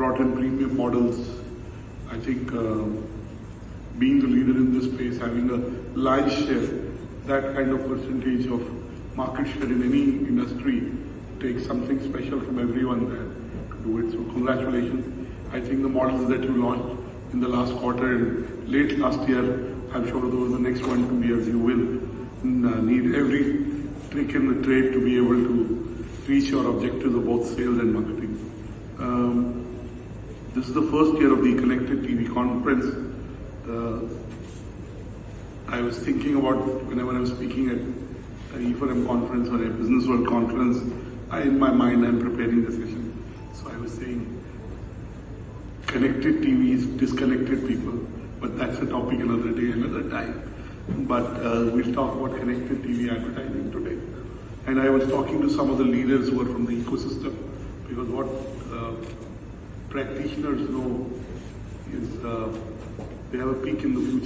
brought in premium models. I think uh, being the leader in this space, having a large share, that kind of percentage of market share in any industry takes something special from everyone there to do it. So congratulations. I think the models that you launched in the last quarter and late last year, I'm sure over the next one, two years, you will mm, uh, need every trick in the trade to be able to reach your objectives of both sales and marketing. Um, this is the first year of the Connected TV conference. Uh, I was thinking about whenever I was speaking at a E4M conference or a Business World conference, I, in my mind, I'm preparing the session. So I was saying, connected TV is disconnected people, but that's a topic another day, another time. But uh, we'll talk about connected TV advertising today. And I was talking to some of the leaders who are from the ecosystem, because what uh, practitioners know is uh, they have a peek in the future.